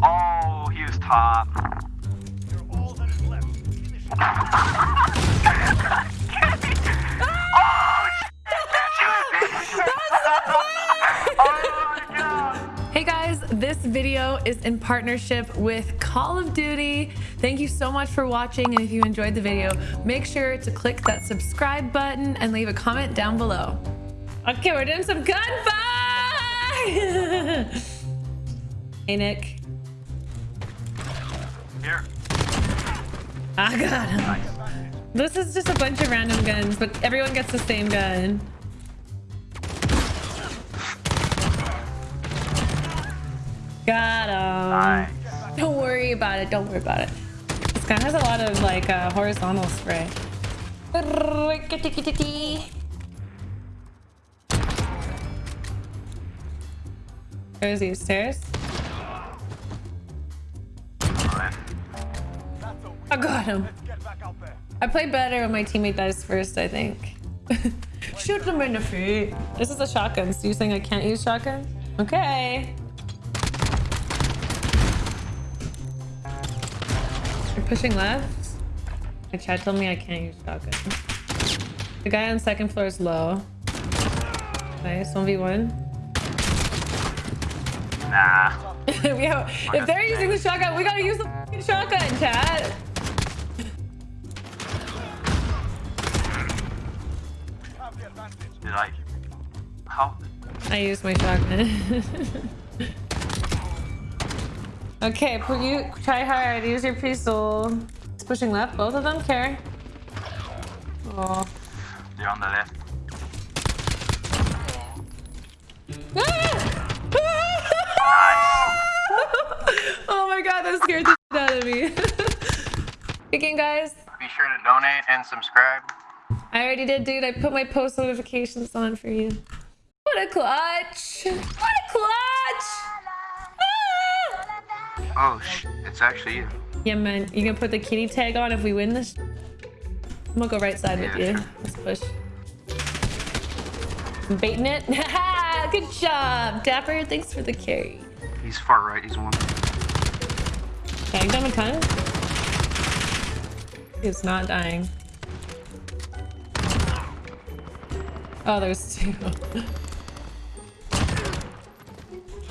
Oh, he was top. You're all that is left. Hey guys, this video is in partnership with Call of Duty. Thank you so much for watching and if you enjoyed the video, make sure to click that subscribe button and leave a comment down below. Okay, we're doing some gunfight! hey Nick. Here. I got him. This is just a bunch of random guns, but everyone gets the same gun. Got him. Nice. Don't worry about it. Don't worry about it. This gun has a lot of like uh, horizontal spray. There's these stairs. I got him. Let's get back out there. I play better when my teammate dies first, I think. Shoot them in the feet. This is a shotgun. So you're saying I can't use shotgun? Okay. You're pushing left? My chat told me I can't use shotgun. The guy on second floor is low. Nice, 1v1. Nah. we have, if they're using the shotgun, we gotta use the shotgun, chat. How? I used my shotgun. okay, put you try hard. Use your pistol. It's pushing left. Both of them care. Oh. They're on the left. oh my god, that scared the shit out of me. Again, guys, Be sure to donate and subscribe. I already did, dude. I put my post notifications on for you. What a clutch! What a clutch! Ah! Oh, sh it's actually you. Yeah, man. You gonna put the kitty tag on if we win this? I'm gonna go right side with you. sure. Let's push. I'm baiting it. Good job, Dapper. Thanks for the carry. He's far right. He's one. Tagged him a ton. He's not dying. Oh, there's two.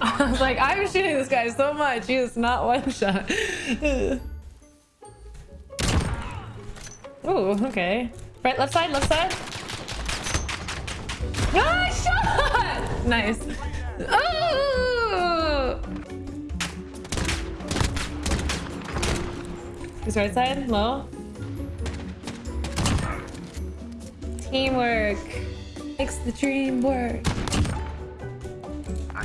I was like, I'm shooting this guy so much. He is not one shot. Ooh, okay. Right, left side, left side. Ah, shot! Nice. Oh! He's right side, low. Teamwork makes the dream work.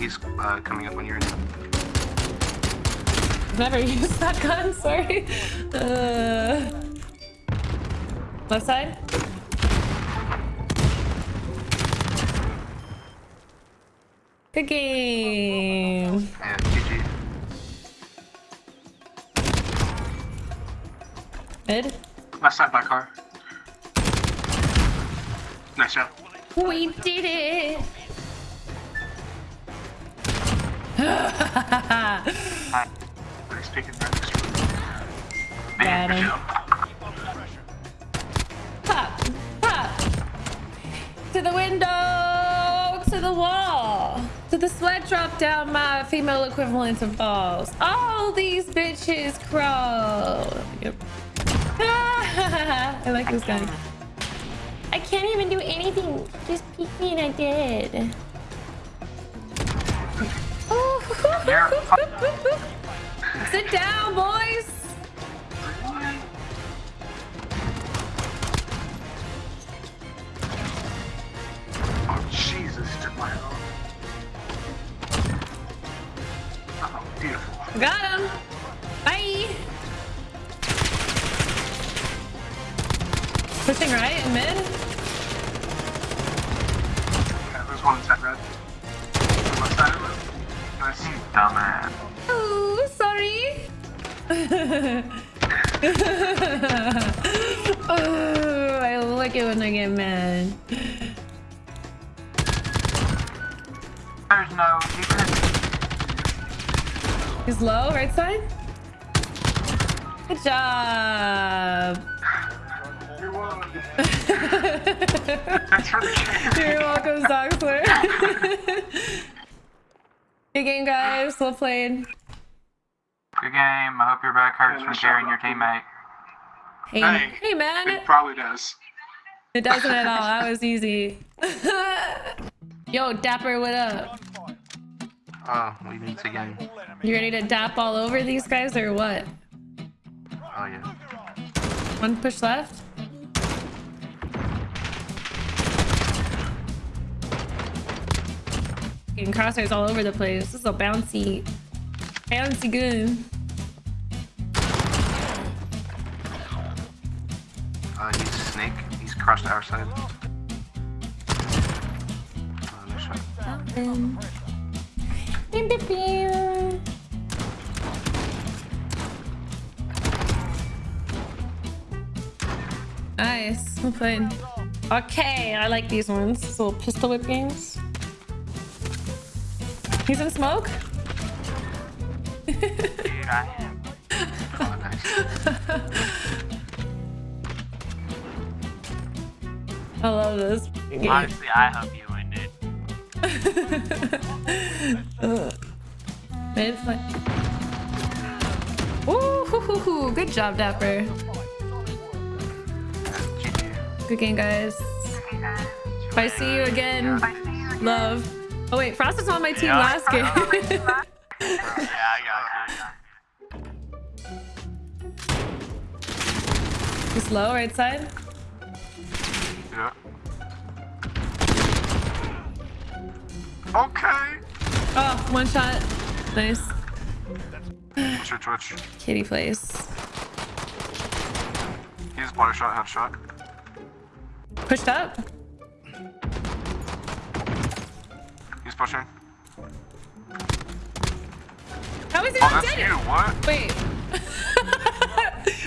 He's uh, coming up on your end. Never used that gun, sorry. Uh, left side. Good game. Yeah, GG. Mid. Left side by car. Nice job. We did it. Hi. Nice picking right next to. Got him. Pop, pop. To the window, to the wall, to the sweat drop down my female equivalent of balls. All these bitches crawl. Yep. I like this guy. I can't even do anything. Just peek me and I did. Sit down, boys. Oh, Jesus, took my own. Oh, beautiful. Got him. Bye. Pushing right and mid. Oh, I like it when I get mad. There's no. He's low, right side. Good job. You're welcome. Thanks for the game. You're welcome, Soxler. Good game, guys. Well played. Good game. I hope your back hurts from carrying your teammate. Hey, Hey. hey, man. It probably does. It doesn't at all. That was easy. Yo, Dapper, what up? Gunfight. Oh, we need to game. You ready to dap all over these guys or what? Oh yeah. Move your arms. One push left. Getting crosshairs all over the place. This is a bouncy, bouncy gun. Uh, he's a snake. He's crossed our side. Oh, no shot. Nice. Well played. Okay, I like these ones. These little pistol whip games. He's in smoke? Dude, I am. Oh, nice. I love this game. Honestly, I hope you win it. Uh, it's like, Ooh, hoo, hoo, hoo. good job, Dapper. Good game, guys. If I see you again, love. Oh wait, Frost was on my team Yeah. last game. Yeah, I got. He's low, right side. Okay. Oh, one shot. Nice. Twitch, twitch. Kitty place. He's body shot, headshot. Pushed up. He's pushing. How is he Oh, not that's dead? you. What? Wait.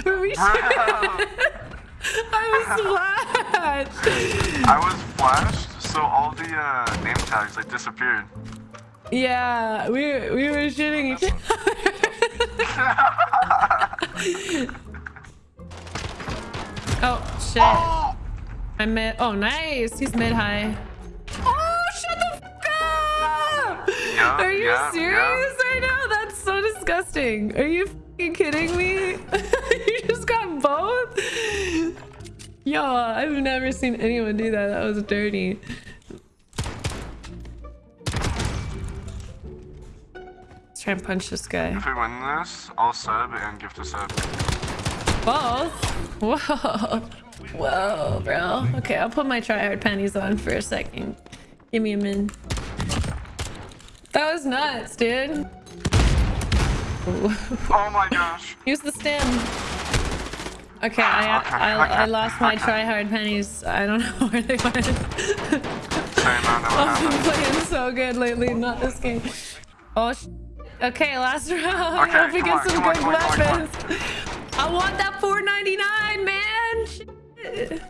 Were we Bro. I was flashed. I was flashed, all the uh, name tags like disappeared. Yeah, we we were shooting each other. oh shit. Oh! I mid. Oh, nice. He's mid high. Oh, shut the up! Yeah, Are you yeah, serious right now? That's so disgusting. Are you fucking kidding me? you just got both? Yo, I've never seen anyone do that. That was dirty. Try and punch this guy. If we win this, I'll sub and gift a sub. Both? Whoa. Whoa, bro. Okay, I'll put my tryhard panties on for a second. Give me a min. That was nuts, dude. Oh my gosh. Use the stem. Okay, I, Okay, I, okay, I lost my okay. tryhard panties. I don't know where they went. I know what I've been playing so good lately, not this game. Oh, sh okay, last round. Okay, Hope we get on, some come on, good come on, come on, weapons. I want that 4.99, man. Shit.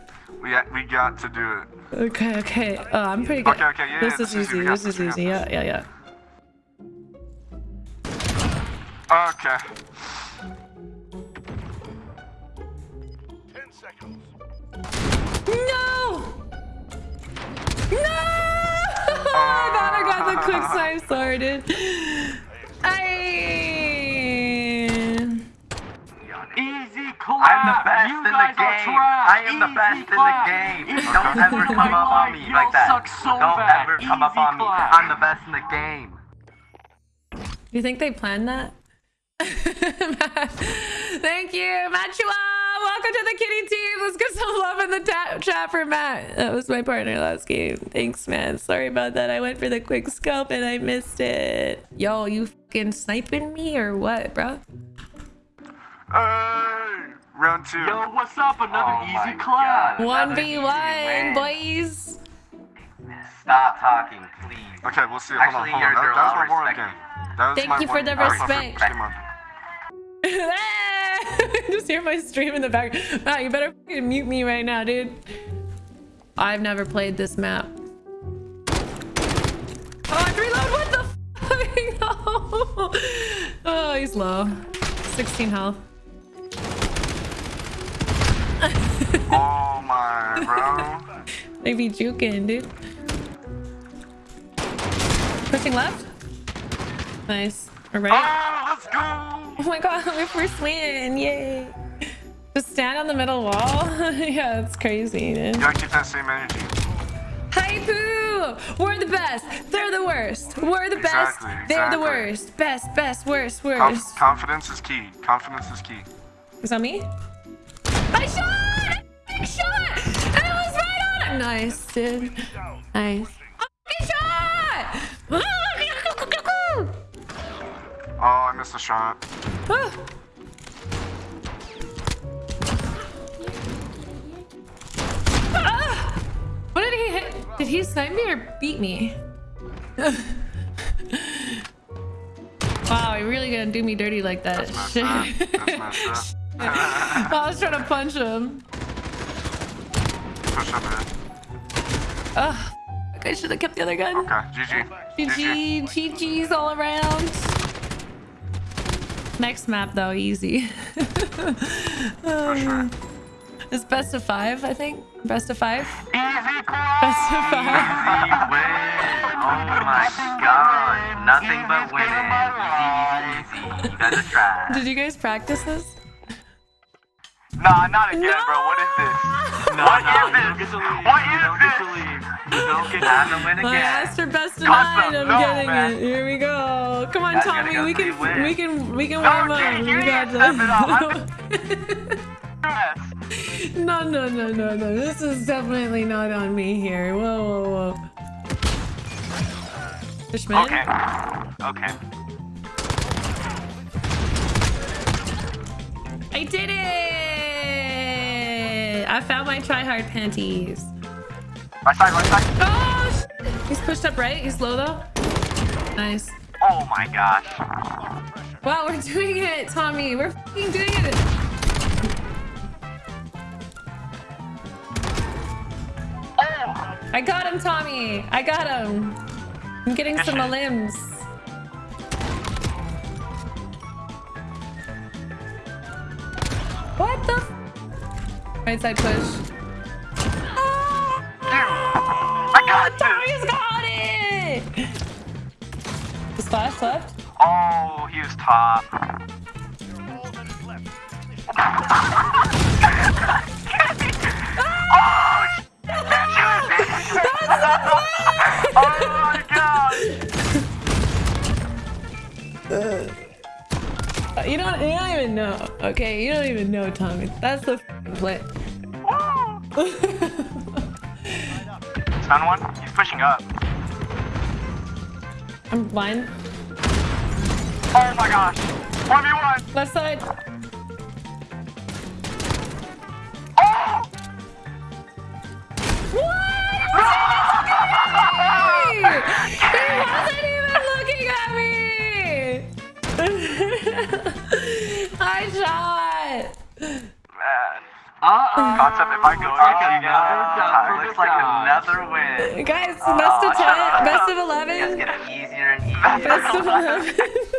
We, we got to do it. Okay, okay. Oh, I'm pretty good. Okay, okay, yeah, This yeah, is this is easy. easy, This is this, we got easy. Yeah, this. yeah, yeah. Okay. Ten seconds. No! No! I thought I got the quick snipe sorted. I. Easy clap. I'm the ah, best you in the game. I am the Easy best in the game. Easy Don't ever come up on me You like that. suck so Don't bad. ever come up Easy on me. I'm the best in the game. You think they planned that? Thank you, Matua. Welcome to the kitty team. Let's get some love in the ta- chat for Matt. That was my partner last game. Thanks, man. Sorry about that. I went for the quick scope and I missed it. Yo, you fucking sniping me or what, bro? Hey! Round two. Yo, what's up? Another Oh easy clap. 1v1, boys. Stop talking, please. Okay, we'll see. Hold on, hold on. That, that was all my warrant game. That was Thank my you for the that was my respect. first game on. Just hear my stream in the back. Matt, you better mute me right now, dude. I've never played this map. Oh, I have to reload. What the fuck? oh, he's low. 16 health. Oh my, bro. They be juking, dude. Pushing left. Nice. All right. Oh, let's go. Oh my god, my first win! Yay! Just stand on the middle wall. yeah, that's crazy, dude. You gotta keep that same energy. Hi poo! We're the best. They're the worst. We're the Exactly, best. They're the worst. Best, best, worst, Conf- worst. confidence is key. Confidence is key. Is that me? I shot! Nice, dude. Nice. Oh, I missed a shot. Ah. Ah! What did he hit? Did he snipe me or beat me? wow, he really gonna do me dirty like that. Shit. up. That's messed up. I was trying to punch him. Push up man. Ugh. I should have kept the other gun. Okay, GG. GG, GG's all around. Next map though, easy. For sure. Um, it's best of five, I think. Best of five. Easy Best of five. Easy win. Oh my god. Nothing but winning. Easy, easy, easy. You trash. Did you guys practice this? Nah, not again, bro. What is this? No, What no, is this? don't get to leave. What you is this? To leave. You don't get to win I asked for best of nine. I'm getting man. it. Here we go. Come on, Tommy. go We can, win. we can, we can No, warm up. you We got need to step this. No, no, no, no, no. This is definitely not on me here. Whoa, whoa, whoa. Fishman? Okay. Okay. I did it! I found my tryhard panties. Right side, right side. Oh, he's pushed up right. He's low though. Nice. Oh my gosh. Wow, we're doing it, Tommy. We're doing it. I got him, Tommy. I got him. I'm getting some limbs. What the? F- right side push. Tommy's got it. The splash left. Oh, he was top. You're all that is left. Finish my god. You don't. You don't even know. Okay, you don't even know, Tommy. That's the play. Stun one. He's pushing up. I'm blind. Oh my gosh. 1v1. Left side. Oh! He wasn't even looking at me. I shot. Man. Uh-oh. Concept, if I go Looks like again, Looks like another win. Guys, best of shut ten, best of It's eleven, getting easier and easier. best of eleven.